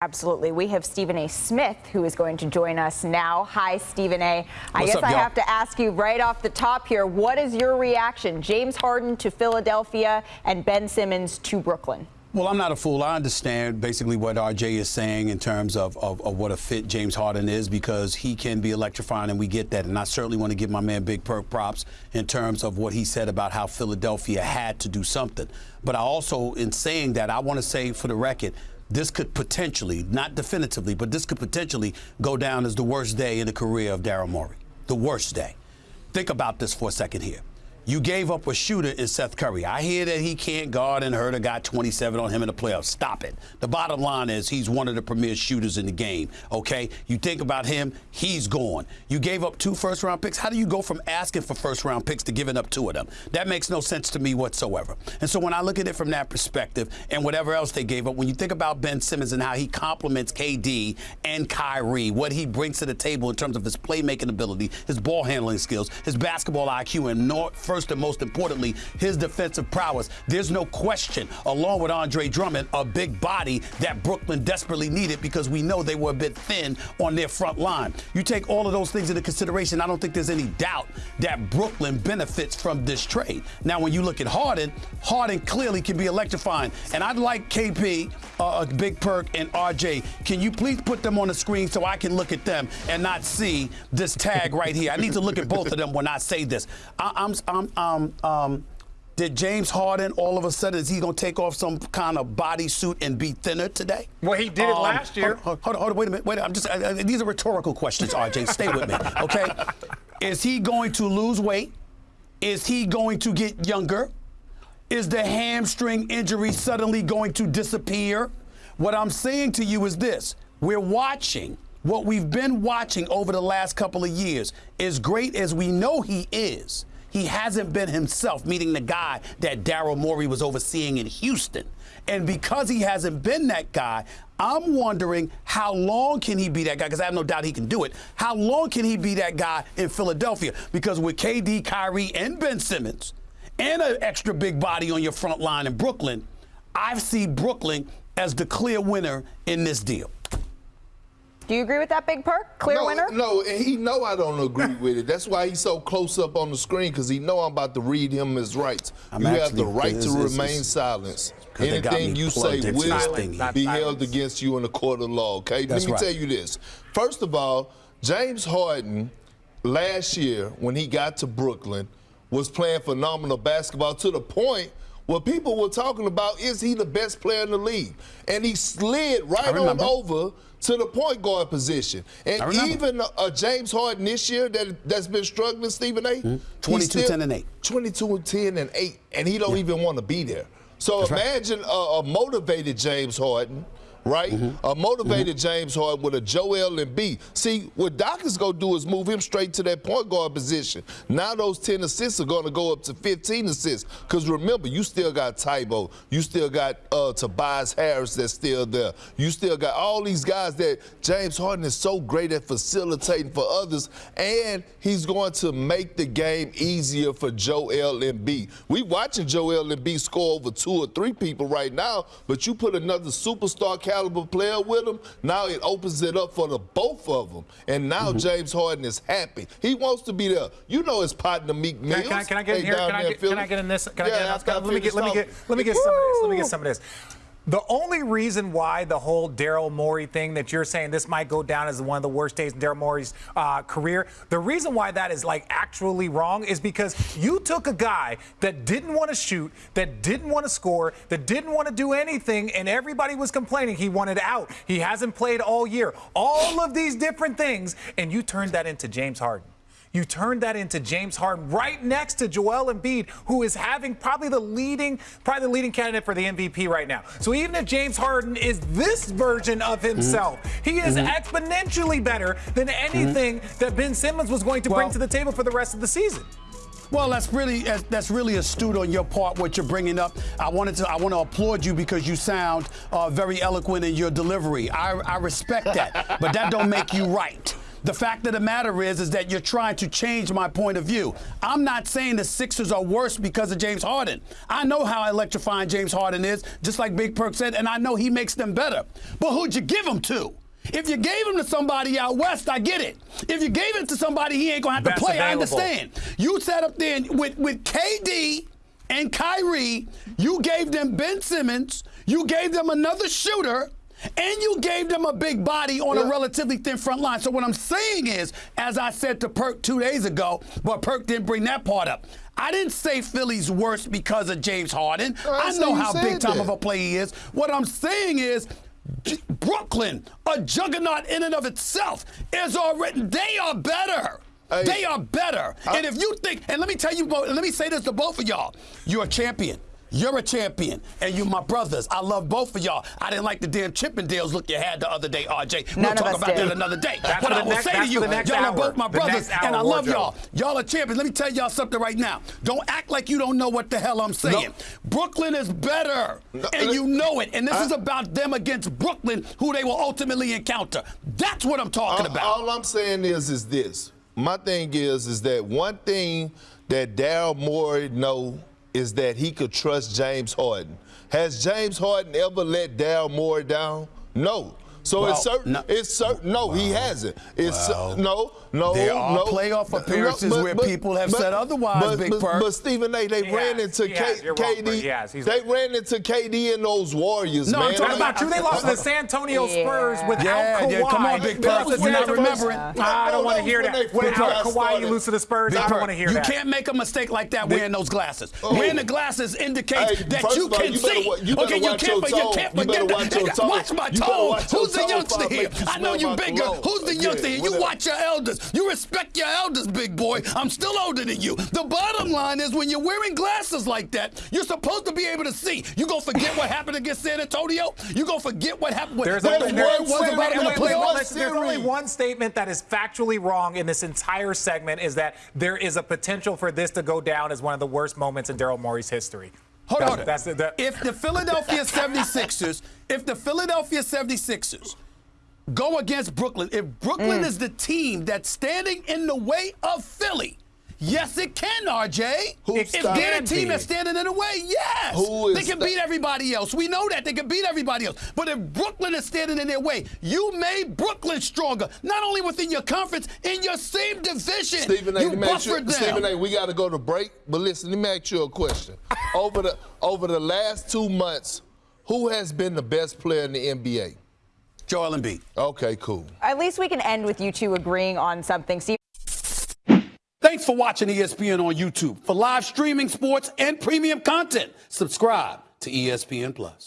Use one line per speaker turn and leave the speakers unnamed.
Absolutely. We have Stephen A. Smith who is going to join us now. Hi, Stephen A. I
What's
guess
up,
I have to ask you right off the top here what is your reaction? James Harden to Philadelphia and Ben Simmons to Brooklyn.
Well, I'm not a fool. I understand basically what RJ is saying in terms of, of, of what a fit James Harden is because he can be electrifying, and we get that. And I certainly want to give my man Big Perk props in terms of what he said about how Philadelphia had to do something. But I also, in saying that, I want to say for the record, this could potentially, not definitively, but this could potentially go down as the worst day in the career of Daryl Morey. The worst day. Think about this for a second here. You gave up a shooter in Seth Curry. I hear that he can't guard and Herder got 27 on him in the playoffs. Stop it. The bottom line is he's one of the premier shooters in the game, okay? You think about him, he's gone. You gave up two first round picks. How do you go from asking for first round picks to giving up two of them? That makes no sense to me whatsoever. And so when I look at it from that perspective and whatever else they gave up, when you think about Ben Simmons and how he complements KD and Kyrie, what he brings to the table in terms of his playmaking ability, his ball handling skills, his basketball IQ, and nor, first and most importantly, his defensive prowess. There's no question, along with Andre Drummond, a big body that Brooklyn desperately needed because we know they were a bit thin on their front line. You take all of those things into consideration, I don't think there's any doubt that Brooklyn benefits from this trade. Now, when you look at Harden, Harden clearly can be electrifying. And I'd like KP, uh, Big Perk, and RJ, can you please put them on the screen so I can look at them and not see this tag right here? I need to look at both of them when I say this. I, I'm, I'm, um, um, did James Harden all of a sudden is he going to take off some kind of bodysuit and be thinner today?
Well, he did it
Um,
last year.
Hold, hold, hold on, wait a minute. Wait, I'm just. These are rhetorical questions, RJ. Stay with me, okay? Is he going to lose weight? Is he going to get younger? Is the hamstring injury suddenly going to disappear? What I'm saying to you is this: we're watching. What we've been watching over the last couple of years, as great as we know he is, he hasn't been himself, meeting the guy that Daryl Morey was overseeing in Houston. And because he hasn't been that guy, I'm wondering how long can he be that guy? Because I have no doubt he can do it. How long can he be that guy in Philadelphia? Because with KD, Kyrie, and Ben Simmons, and an extra big body on your front line in Brooklyn, I see Brooklyn as the clear winner in this deal.
Do you agree with that, Big Perk? Clear
no,
winner?
No, and he know I don't agree with it. That's why he's so close up on the screen because he know I'm about to read him his rights.
I'm
you have the right
it's-
to
it's-
remain
silent.
silent.
'cause
Anything you say
plugged into
will
this
be
Not
held against you in the court of law. Okay,
That's
let me
right.
tell you this. First of all, James Harden last year when he got to Brooklyn was playing phenomenal basketball to the point. Where people were talking about is he the best player in the league? And he slid right on over to the point guard position. And even uh, James Harden this year that that's been struggling, Stephen A. he's
22,
still-
10, and 8.
22 and 10 and 8, and he don't even want to be there. So
That's right.
imagine a, a motivated James Harden, right?
Mm-hmm.
A motivated James Harden with a Joel Embiid. See, what Doc is going to do is move him straight to that point guard position. Now those 10 assists are going to go up to 15 assists. Because remember, you still got Tybo. You still got uh, Tobias Harris that's still there. You still got all these guys that James Harden is so great at facilitating for others. And he's going to make the game easier for Joel Embiid. We watching Joel Embiid score over two or three people right now, but you put another superstar caliber player with him, now it opens it up for the both of them. And now
Mm-hmm.
James Harden is happy. He wants to be there. You know his partner Meek
Can,
Mills.
I- can, I- can I get in here? Can I get, can I get in this? Can I get in Let me get, let me get, let me get some of this. Let me get some of this. The only reason why the whole Daryl Morey thing that you're saying this might go down as one of the worst days in Daryl Morey's uh, career, the reason why that is like actually wrong is because you took a guy that didn't want to shoot, that didn't want to score, that didn't want to do anything, and everybody was complaining he wanted out. He hasn't played all year. All of these different things, and you turned that into James Harden. You turned that into James Harden right next to Joel Embiid, who is having probably the leading, probably the leading candidate for the MVP right now. So even if James Harden is this version of himself, mm-hmm. he is mm-hmm. exponentially better than mm-hmm. anything that Ben Simmons was going to bring to the table for the rest of the season.
Well, that's really that's really astute on your part. What you're bringing up, I wanted to I want to applaud you because you sound uh, very eloquent in your delivery. I, I respect that, but that don't make you right. The fact of the matter is, is that you're trying to change my point of view. I'm not saying the Sixers are worse because of James Harden. I know how electrifying James Harden is, just like Big Perk said, and I know he makes them better. But who'd you give him to? If you gave him to somebody out west, I get it. If you gave it to somebody he ain't gonna have
Best
to play, I understand. You sat up there with with KD and Kyrie, you gave them Ben Simmons, you gave them another shooter, and you gave them a big body on a relatively thin front line. So what I'm saying is, as I said to Perk two days ago, but Perk didn't bring that part up. I didn't say Philly's worse because of James Harden.
I
I know how big time
that.
of a player he is. What I'm saying is. J- Brooklyn, a juggernaut in and of itself, is already. They are better.
Hey.
they are better. and if you think, and let me tell you, both, let me say this to both of y'all: you're a champion. You're a champion, and you my brothers. I love both of y'all. I didn't like the damn Chippendales look you had the other day, RJ. We'll
None
talk about
did.
that another day.
That's
but
for
I
the
will
next-
say to you,
for the next
y'all are both my brothers, and I love y'all. Y'all are champions. Let me tell y'all something right now. Don't act like you don't know what the hell I'm saying. Brooklyn is better,
No,
and
uh,
you know it. And this
I-
is about them against Brooklyn, who they will ultimately encounter. That's what I'm talking
all,
about.
all I'm saying is, is this. My thing is, is that one thing that Daryl Morey know is that he could trust James Harden. Has James Harden ever let Daryl Morey down? No. So
Well,
it's certain.
no-
it's certain. No, he hasn't. It's
Well,
no, no.
there are
no.
playoff appearances where people have said otherwise,
But,
Big Perk.
but Stephen A. They
He
ran
has.
into
He has.
K- KD.
Perk. He has. He's
they
right.
ran into KD and those Warriors,
No, I'm talking
What about you? They lost to the San Antonio Spurs
Yeah.
without
Yeah,
Kawhi.
yeah, come on, Big
They
Perk.
lost to
You're not remembering.
I don't want to hear
was when
that. Without Kawhi, you lose to the Spurs. I don't want to hear that.
you can't make a mistake like that wearing those glasses.
Oh.
Wearing the glasses indicates that you can see.
wa- you better
okay, you can't, but you can't
You
forget that.
watch your
Hey,
tone.
Watch my
You
tone. Who's the
tone
youngster here?
you
I know you
my
bigger.
cologne.
Who's the
Yeah,
youngster here? You
whatever.
watch your elders. You respect your elders, big boy. I'm still older than you. The bottom line is when you're wearing glasses like that, you're supposed to be able to see. You gonna forget what happened against San Antonio? You gonna forget what happened?
There's
what
only,
the word was
wait,
about
wait,
in the
wait, wait,
playoffs?
there's only one statement that is factually wrong in this entire segment is that there is a potential for this to go down as one of the worst moments in Daryl Morey's history.
Hold
that's,
on.
That's the, the,
if the Philadelphia 76ers, if the Philadelphia 76ers go against Brooklyn, if Brooklyn mm. is the team that's standing in the way of Philly, yes, it can, RJ.
Who
if
stopped
they're
can
the team that's standing in the way, yes.
Who is
they can beat everybody else. We know that. They can beat everybody else. But if Brooklyn is standing in their way, you made Brooklyn stronger, not only within your conference, in your same division.
Stephen A.
you
let me ask you-
them.
Stephen A. We got to go to break, but listen, let me ask you a question. over the over the last two months, who has been the best player in the NBA?
Joel Embiid.
Okay, cool.
At least we can end with you two agreeing on something. Steve.
Thanks for watching ESPN on YouTube. For live streaming sports and premium content, subscribe to ESPN Plus.